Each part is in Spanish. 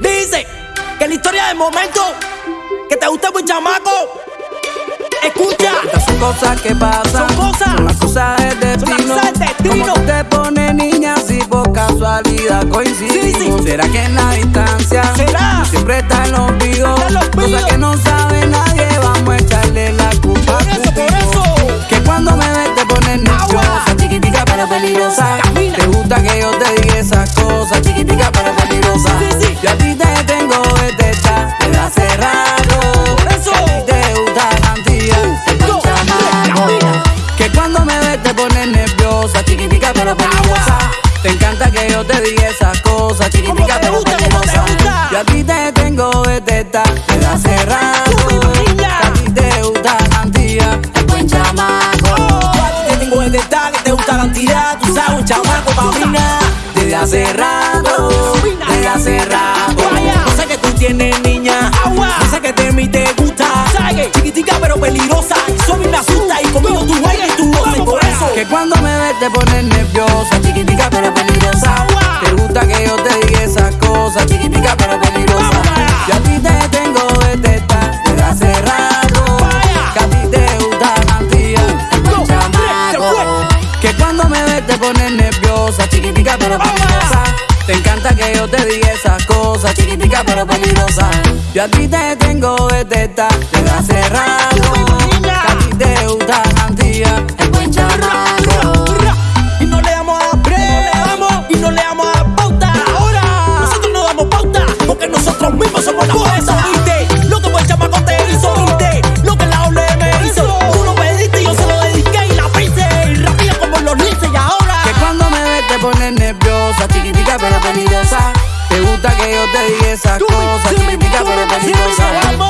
Dice que la historia del momento que te gusta un chamaco. Escucha. Estas son cosas que pasan. Son cosas. Son las cosas del destino. cosas del destino. Como tú te pones niña si por casualidad coincidimos. Sí, sí. ¿Será que en la distancia? ¿Será? Siempre está. Está el ombligo. Cosas que no sabe nadie. Vamos a echarle la culpa. Por eso, por eso. Que cuando me ves te pones nerviosa. Chiquitica pero peligrosa. Camina. Te gusta que yo te diga esas cosas. Sí, sí. Yo a ti te tengo desde esta. Desde hace rato. Por eso. Que a ti te gusta cantidad. Go. Camina. Que cuando me ves te pones nerviosa, chiquitica pero peligrosa. Te encanta que yo te diga esas cosas, chiquitica te pero peligrosa. Yo a ti te tengo desde esta, desde hace rato. Que a ti te gusta cantidad, es buen chamaco. A ti te tengo que te gusta la cantidad. Tú sabes, un chamaco pa' Desde hace rato, te pones nerviosa, chiquitica pero peligrosa. Te gusta que yo te diga esas cosas, chiquitica pero peligrosa. Yo a ti te tengo esta, desde hace rato. Que a ti te gusta chamaco. Que cuando me ves te pones nerviosa, chiquitica pero peligrosa. Te encanta que yo te diga esas cosas, chiquitica pero peligrosa. Yo a ti te tengo esta, desde hace rato. Que a ti te gusta cantidad, y esas cosas. Típica pero peligrosa.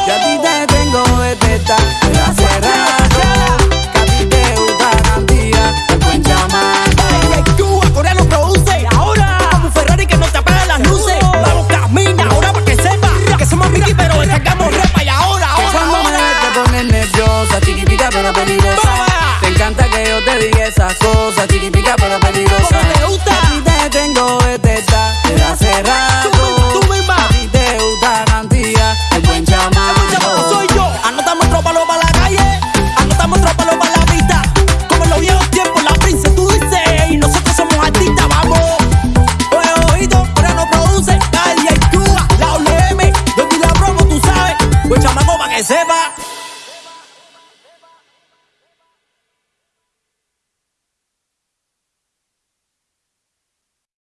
Y a ti te tengo detecta, me la cerrada. Que a ti te gusta cantidad, te pueden llamar. Cuba, Corea nos produce. Ahora, como Ferrari que no te apagan las luces. Vamos, camina ahora para que sepa que somos Ricky, pero le sacamos repa. Y ahora, ahora. Cuando me te pones nerviosa, chiquitica pero peligrosa. Te encanta que yo te diga esas cosas, chiquitica pero peligrosa.